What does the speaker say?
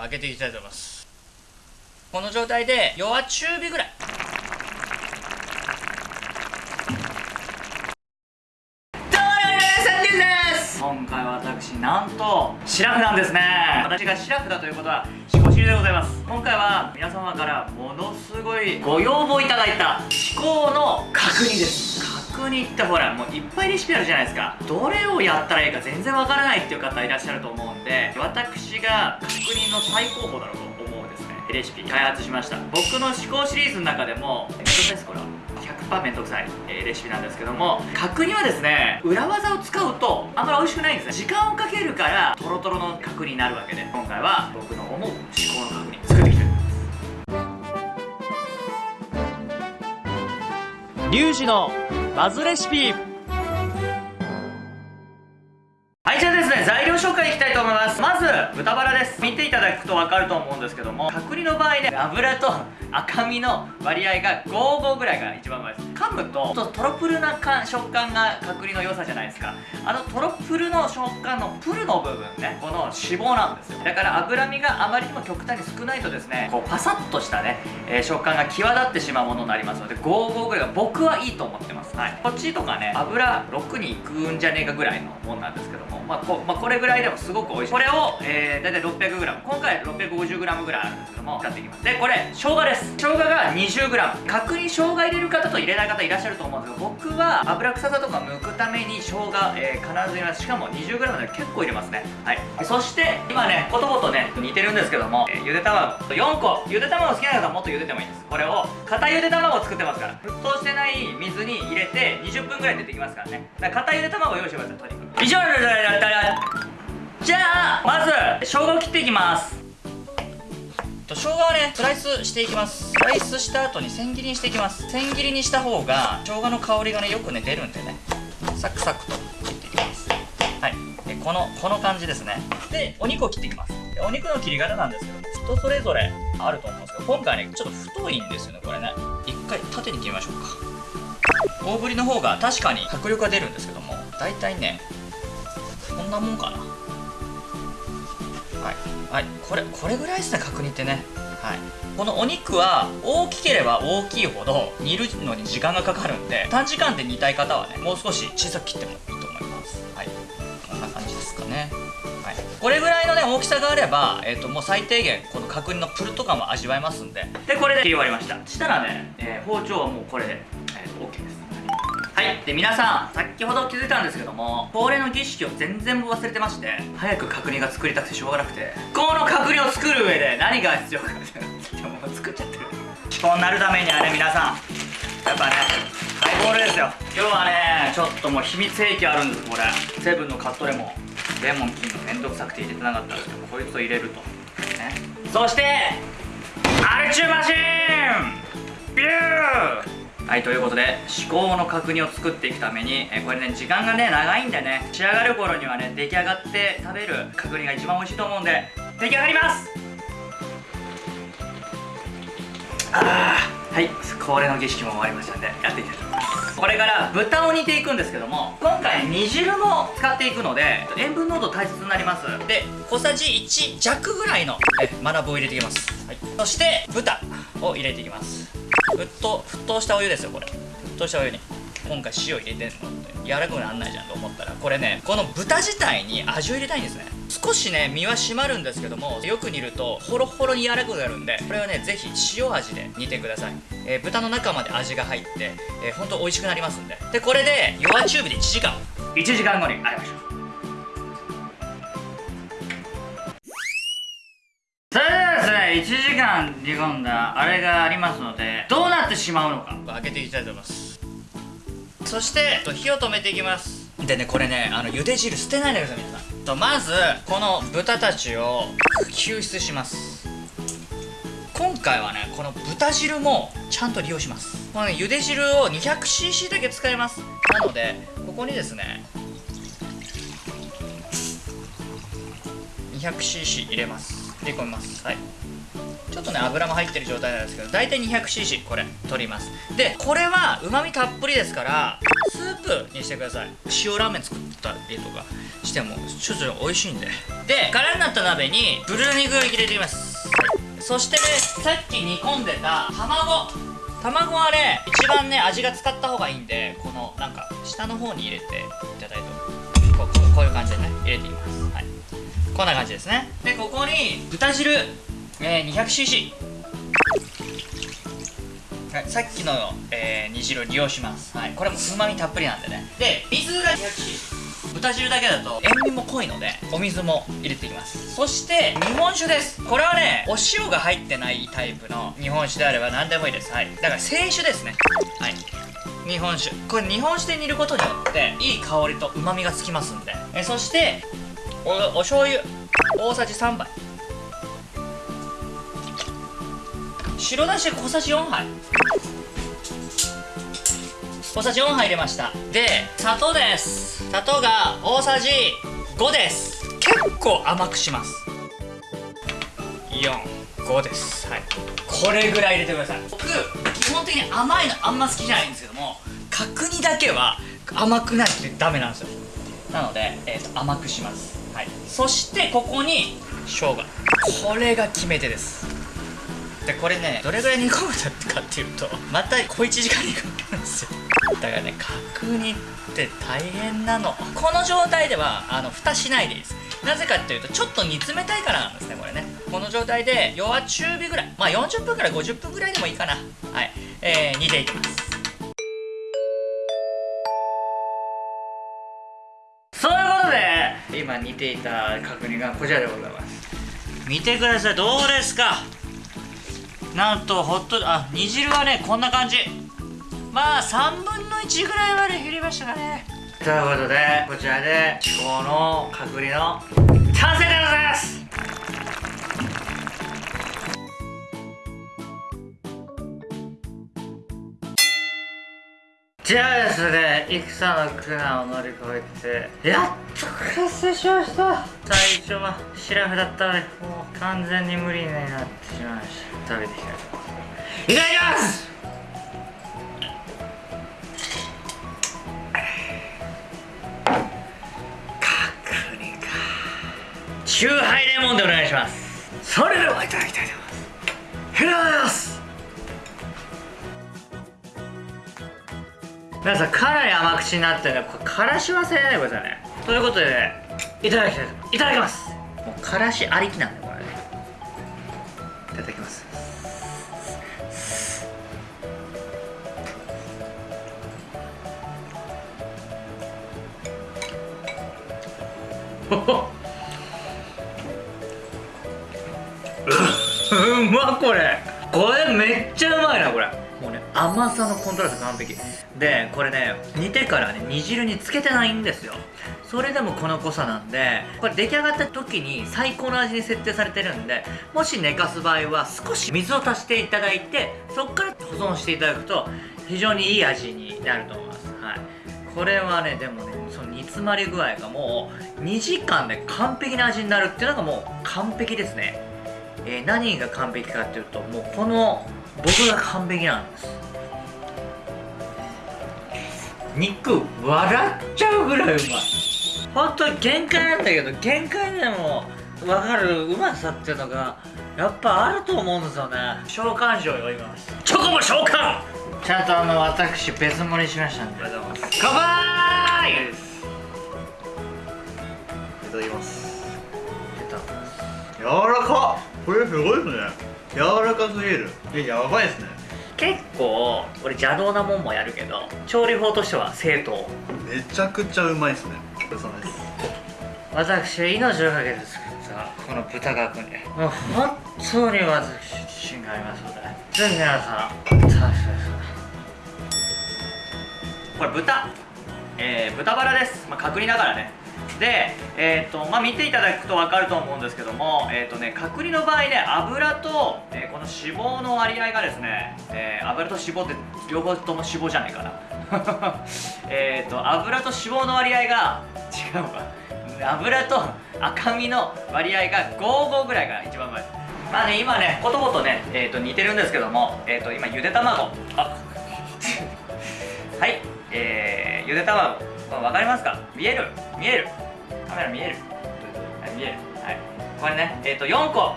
開けていきたいと思います。この状態で弱中火ぐらい。今回は私なんとシラフなんですね。私がシラフだということは思考知りでございます。今回は皆様からものすごいご要望いただいた思考の確認です。確認ってほらもういっぱいレシピあるじゃないですか。どれをやったらいいか全然わからないっていう方いらっしゃると思うんで私が確認の最高峰だろうと思うんですね。レシピ開発しました。僕の思考シリーズの中でもめんどくさいですこれは。100%めんどくさい、え、レシピなんですけども角煮はですね裏技を使うとあんまり美味しくないんですね。時間をかけるからトロトロの角煮になるわけで今回は僕の思う思考の角煮作っていきたいと思います。リュウジのバズレシピ。はいじゃあですね材料紹介いきたいと思います。まず豚バラです。見ていただくと分かると思うんですけども角煮の場合ね油と赤身の割合が55ぐらいが一番うまいです。噛むとちょっとトロプルな食感が角煮の良さじゃないですか。あのトロプルの食感のプルの部分ねこの脂肪なんですよ。だから脂身があまりにも極端に少ないとですねこうパサッとしたね、えー、食感が際立ってしまうものになりますので55ぐらいが僕はいいと思ってます。はい。こっちとかね油6にいくんじゃねえかぐらいのもんなんですけどもまあこ,、まあ、これぐらいでもすごく美味しい。これを、えー、大体 600g 今回 650g ぐらいあるんですけども使っていきます。でこれ生姜です。生姜が 20g 角煮生姜入れる方と入れない方いらっしゃると思うんですけど僕は油臭さとか剥くために生姜、えー、必ず入れます。しかも 20g で結構入れますね。はい。そして今ねことごとね似てるんですけども、えー、ゆで卵。4個。ゆで卵好きな方はもっと茹でてもいいです。これを固ゆで卵を作ってますから。沸騰してない水に入れて20分ぐらい出てきますからね。だから固ゆで卵を用意してくださいとにかく。以上じゃあまず生姜を切っていきます。生姜はねスライスしていきます。スライスした後に千切りにしていきます。千切りにした方が生姜の香りがねよくね出るんでね。サクサクと切っていきます。はい。でこのこの感じですね。でお肉を切っていきます。でお肉の切り方なんですけど人それぞれあると思うんですけど今回ねちょっと太いんですよねこれね。一回縦に切りましょうか。大ぶりの方が確かに迫力が出るんですけども大体ねこんなもんかな。はい、はい、これこれぐらいですね角煮ってね。はい。このお肉は大きければ大きいほど煮るのに時間がかかるんで短時間で煮たい方はねもう少し小さく切ってもいいと思います。はい。こんな感じですかね。はい、これぐらいのね大きさがあれば、えーと、もう最低限この角煮のプルとかも味わえますんで。でこれで切り終わりました。したらね、えー、包丁はもうこれで、えー、OK です。はい。で皆さん先ほど気づいたんですけども恒例の儀式を全然忘れてまして早く角煮が作りたくてしょうがなくてこの角煮を作る上で何が必要かってでもう作っちゃってる。気候になるためにはね皆さんやっぱねハイボールですよ。今日はねちょっともう秘密兵器あるんですこれ。セブンのカットレモンレモン切るのめんどくさくて入れてなかったんですけどこいつを入れると。ね。そしてアルチューマシーン。ビューはいということで至高の角煮を作っていくために、えこれね時間がね長いんでね仕上がる頃にはね出来上がって食べる角煮が一番美味しいと思うんで出来上がります！ああはい恒例の儀式も終わりましたんでやっていきたいと思いますこれから豚を煮ていくんですけども今回煮汁も使っていくので塩分濃度大切になります。で小さじ1弱ぐらいのえマナブを入れていきます、はい、そして豚を入れていきます。沸騰沸騰したお湯ですよこれ。沸騰したお湯に。今回塩入れてんのって。柔らかくなんないじゃんと思ったら。これねこの豚自体に味を入れたいんですね。少しね身は締まるんですけどもよく煮るとホロホロに柔らかくなるんでこれはねぜひ塩味で煮てください、えー、豚の中まで味が入って、えー、ほんと美味しくなりますんで。でこれで弱中火で1時間。1時間後に会いましょう1時間煮込んだあれがありますのでどうなってしまうのか。開けていきたいと思います。そして火を止めていきます。でねこれねあの茹で汁捨てないでください皆さん。とまずこの豚たちを救出します。今回はねこの豚汁もちゃんと利用します。このね茹で汁を 200cc だけ使います。なのでここにですね 200cc 入れます。入れ込みます。はい。ちょっとね油も入ってる状態なんですけど大体 200cc これ取ります。でこれはうまみたっぷりですからスープにしてください。塩ラーメン作ったりとかしてもちょっと美味しいんで。で空になった鍋にブルー肉を入れていきます。そしてねさっき煮込んでた卵。卵はね一番ね味が使った方がいいんでこのなんか下の方に入れていただいてここうこういう感じでね入れていきます。はい。こんな感じですね。でここに豚汁、えー、200cc はい、さっきの、えー煮汁を利用します、はい、これもうまみたっぷりなんでね。で水が 200cc 豚汁だけだと塩味も濃いのでお水も入れていきます。そして日本酒です。これはねお塩が入ってないタイプの日本酒であれば何でもいいです。はいだから清酒ですね。はい日本酒。これ日本酒で煮ることによっていい香りとうまみがつきますんで。えそしておお醤油。大さじ3杯。白だし小さじ4杯。小さじ4杯入れました。で砂糖です。砂糖が大さじ5です。結構甘くします。45です。はい。これぐらい入れてください。僕基本的に甘いのあんま好きじゃないんですけども角煮だけは甘くないとダメなんですよ。なので、えーと甘くします。はい。そしてここに生姜。これが決め手です。でこれねどれぐらい煮込むだかっていうとまた小1時間煮込むんですよ。だからね角煮って大変なの。この状態ではあの蓋しないでいいです。なぜかっていうとちょっと煮詰めたいからなんですねこれね。この状態で弱中火ぐらい。まあ40分から50分ぐらいでもいいかな。はい、えー、煮ていきます。そういうことで今煮ていた角煮がこちらでございます。見てください。どうですか？なんとほっとあ煮汁はねこんな感じ。まあ3分の1ぐらいまで減りましたかね。ということでこちらで至高の隔離の完成でございます。じゃあですね戦の苦難を乗り越えてやっと完成しました。最初はシラフだったのでもう完全に無理になってしまいました食べていきたいと思いますいただきます角煮かチューハイレモンでお願いしますそれではいただきたいと思いますいただきます皆さんかなり甘口になってるねこれからし忘れないでくださいね。ということで、ね、いただきたいいますいただきます。もうからしありきなんでこれね。いただきます。うまこれ。これめっちゃうまいなこれ。甘さのコントラスト完璧。でこれね煮てからね煮汁につけてないんですよ。それでもこの濃さなんでこれ出来上がった時に最高の味に設定されてるんでもし寝かす場合は少し水を足していただいてそこから保存していただくと非常にいい味になると思います。はい。これはねでもねその煮詰まり具合がもう2時間で完璧な味になるっていうのがもう完璧ですね。えー何が完璧かっていうともうこの僕が完璧なんです。肉笑っちゃうぐらいうまい。本当に限界なんだけど限界でも分かるうまさっていうのがやっぱあると思うんですよね。召喚状を呼びます。チョコも召喚。ちゃんとあの私別盛りしましたんで。乾杯。ですいただきます。いただきます。柔らか。っこれすごいですね。柔らかすぎる。えやばいですね結構俺邪道なもんもやるけど調理法としては正当。めちゃくちゃうまいですね。お疲れ様です。私は命をかけて作ったこの豚角煮もう本当に私自信がありますのでぜひ皆さん食べてください。これ豚。えー、豚バラです、まあ、角煮だからねで、えーとまあ、見ていただくと分かると思うんですけども、えーとね、角煮の場合ね油と、えーこの脂肪の割合がですね、えー油と脂肪って両方とも脂肪じゃないかな。えと油と脂肪の割合が違うわ油と赤身の割合が55ぐらいが一番うまいですまあね今ねことごとね、えー、と似てるんですけども、えー、と今ゆで卵。あ はい、えー、ゆで卵。分かりますか？見える？見える。カメラ見える？はい見える。はい。これねえっ、と4個。